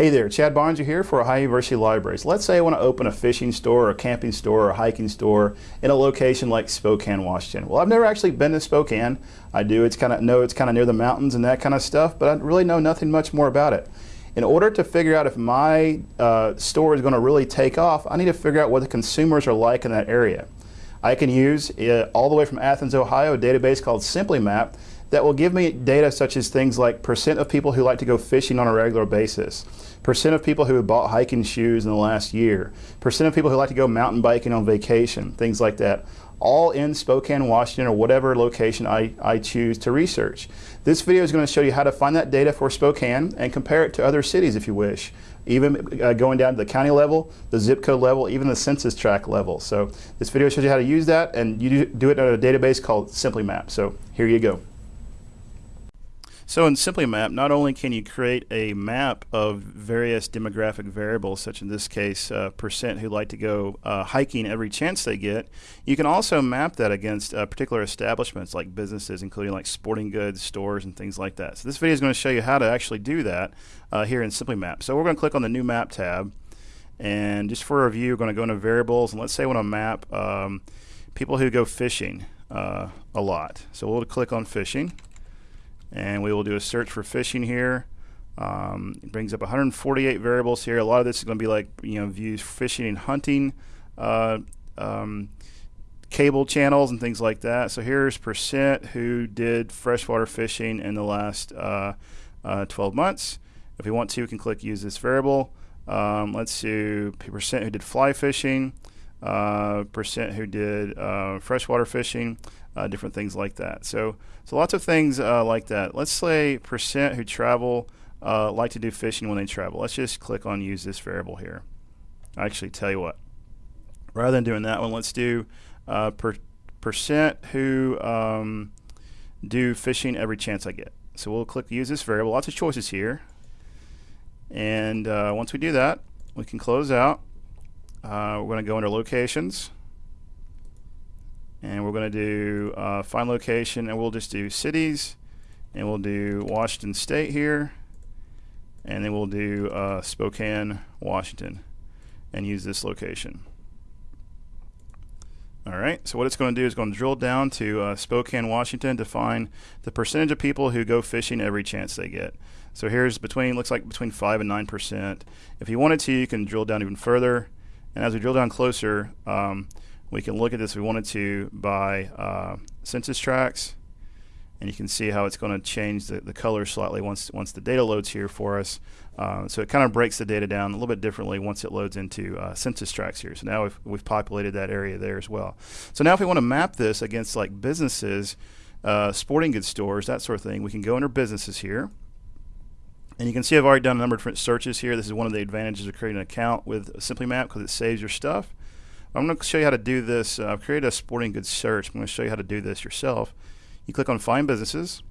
Hey there, Chad Barnes here for Ohio University Libraries. Let's say I want to open a fishing store or a camping store or a hiking store in a location like Spokane, Washington. Well, I've never actually been to Spokane. I do it's kind of know it's kind of near the mountains and that kind of stuff, but I really know nothing much more about it. In order to figure out if my uh, store is going to really take off, I need to figure out what the consumers are like in that area. I can use uh, all the way from Athens, Ohio, a database called SimplyMap that will give me data such as things like percent of people who like to go fishing on a regular basis, percent of people who have bought hiking shoes in the last year, percent of people who like to go mountain biking on vacation, things like that. All in Spokane, Washington, or whatever location I, I choose to research. This video is going to show you how to find that data for Spokane and compare it to other cities if you wish, even uh, going down to the county level, the zip code level, even the census tract level. So this video shows you how to use that, and you do it on a database called SimplyMap. So here you go. So in SimplyMap, not only can you create a map of various demographic variables, such in this case, uh, percent who like to go uh, hiking every chance they get, you can also map that against uh, particular establishments like businesses, including like sporting goods, stores, and things like that. So this video is going to show you how to actually do that uh, here in SimplyMap. So we're going to click on the New Map tab, and just for review, we're going to go into Variables, and let's say I want to map um, people who go fishing uh, a lot. So we'll click on Fishing and we will do a search for fishing here. Um, it brings up 148 variables here. A lot of this is going to be like you know views fishing and hunting, uh, um, cable channels and things like that. So here's percent who did freshwater fishing in the last uh, uh, 12 months. If we want to, we can click use this variable. Um, let's do percent who did fly fishing, uh, percent who did uh, freshwater fishing uh, different things like that. So, so lots of things uh, like that. Let's say percent who travel uh, like to do fishing when they travel. Let's just click on use this variable here. I actually tell you what, rather than doing that one, let's do uh, per percent who um, do fishing every chance I get. So we'll click use this variable. Lots of choices here. And uh, once we do that, we can close out. Uh, we're going to go under locations and we're going to do uh, find location and we'll just do cities and we'll do Washington State here and then we'll do uh, Spokane, Washington and use this location. Alright, so what it's going to do is going to drill down to uh, Spokane, Washington to find the percentage of people who go fishing every chance they get. So here's between, looks like between 5 and 9%. If you wanted to, you can drill down even further. And as we drill down closer, um, we can look at this if we wanted to by uh, census tracts and you can see how it's going to change the, the color slightly once once the data loads here for us. Uh, so it kind of breaks the data down a little bit differently once it loads into uh, census tracts here. So now we've, we've populated that area there as well. So now if we want to map this against like businesses, uh, sporting goods stores, that sort of thing, we can go under businesses here. And you can see I've already done a number of different searches here. This is one of the advantages of creating an account with SimplyMap because it saves your stuff. I'm going to show you how to do this. Uh, I've created a sporting goods search. I'm going to show you how to do this yourself. You click on Find Businesses,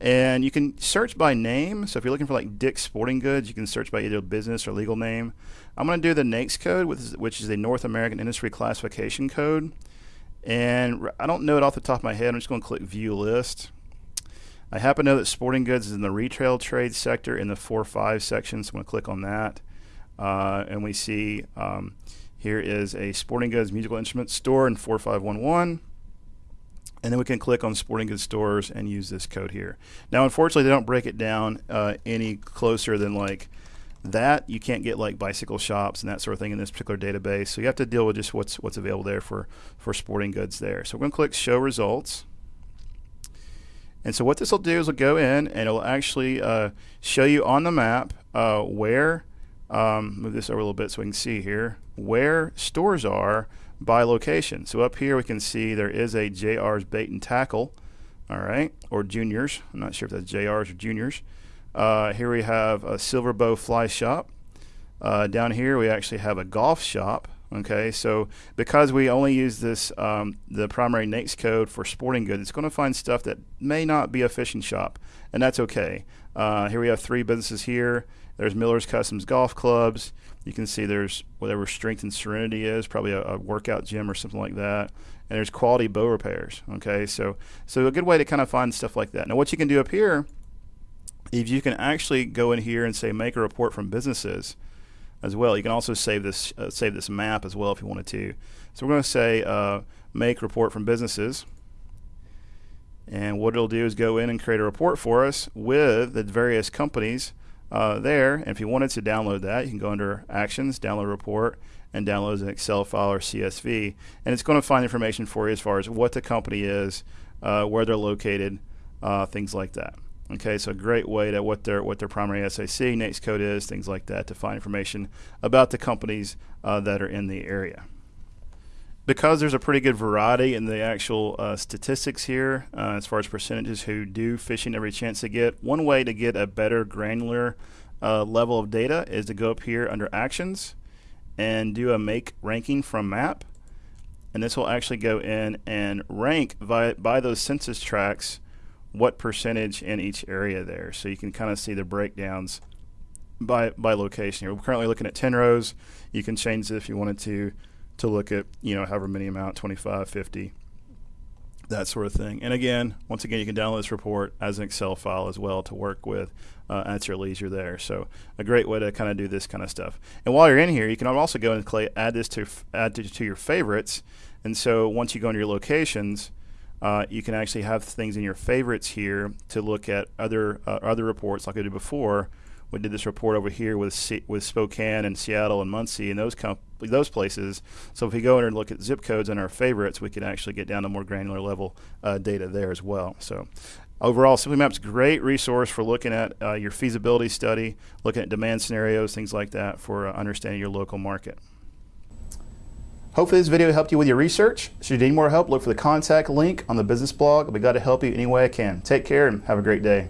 and you can search by name. So if you're looking for like Dick's Sporting Goods, you can search by either business or legal name. I'm going to do the NAICS code, which is the North American Industry Classification Code. And I don't know it off the top of my head. I'm just going to click View List. I happen to know that sporting goods is in the retail trade sector in the 4-5 section, so I'm going to click on that. Uh, and we see um, here is a sporting goods musical instrument store in 4511. And then we can click on sporting goods stores and use this code here. Now, unfortunately, they don't break it down uh, any closer than like that. You can't get like bicycle shops and that sort of thing in this particular database. So you have to deal with just what's what's available there for, for sporting goods there. So we're going to click Show Results. And so what this will do is we'll go in and it'll actually uh, show you on the map uh, where um, move this over a little bit so we can see here where stores are by location. So up here we can see there is a JR's Bait and Tackle, all right, or Juniors. I'm not sure if that's JR's or Juniors. Uh, here we have a Silver Bow Fly Shop. Uh, down here we actually have a golf shop. Okay, so because we only use this um, the primary NAICS code for sporting goods, it's going to find stuff that may not be a fishing shop, and that's okay. Uh, here we have three businesses here. There's Miller's Customs Golf Clubs. You can see there's whatever Strength and Serenity is, probably a, a, workout gym or something like that. And there's Quality Bow Repairs. Okay, so so a good way to kind of find stuff like that. Now what you can do up here if you can actually go in here and say make a report from businesses as well. You can also save this uh, save this map as well if you wanted to. So we're going to say uh, make report from businesses. And what it'll do is go in and create a report for us with the various companies uh, there. And if you wanted to download that, you can go under Actions, Download Report, and download an Excel file or CSV. And it's going to find information for you as far as what the company is, uh, where they're located, uh, things like that. Okay, so a great way to what their what their primary SAC, NAICS code is, things like that, to find information about the companies uh, that are in the area. Because there's a pretty good variety in the actual uh, statistics here, uh, as far as percentages who do fishing every chance they get, one way to get a better granular uh, level of data is to go up here under Actions and do a Make Ranking from Map. And this will actually go in and rank by, by those census tracts what percentage in each area there. So you can kind of see the breakdowns by by location here. We're currently looking at 10 rows. You can change it if you wanted to to look at, you know, however many amount, 25, 50, that sort of thing. And again, once again, you can download this report as an Excel file as well to work with uh, at your leisure there. So a great way to kind of do this kind of stuff. And while you're in here, you can also go and add this to add to, to your favorites. And so once you go into your locations, uh, you can actually have things in your favorites here to look at other uh, other reports like I did before. We did this report over here with C with Spokane and Seattle and Muncie and those those places. So if we go in and look at zip codes in our favorites, we can actually get down to more granular level uh, data there as well. So overall, SimplyMap's great resource for looking at uh, your feasibility study, looking at demand scenarios, things like that for uh, understanding your local market. Hopefully this video helped you with your research. Should you need more help, look for the contact link on the business blog. I'll be glad to help you any way I can. Take care and have a great day.